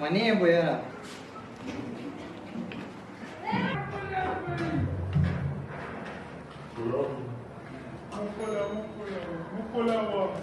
ಮನೆಯೇ ಬಯ್ಯಾರ l o l a b o r a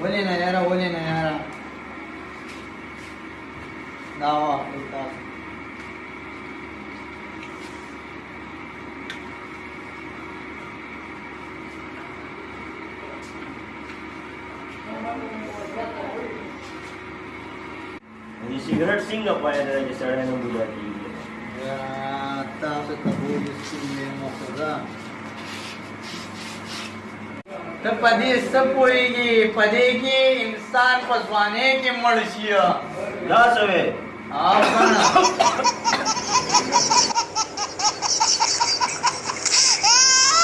Huli na yara, huli na yara. Dawa, ito. Hindi si Gerard Singh na pahaya na nag-isara ng Bugatti. Yata, sa tabuyo, ته په دې څه پوهېږي په دې کې انسان په ځوانۍ کې مړ شي دا څه وې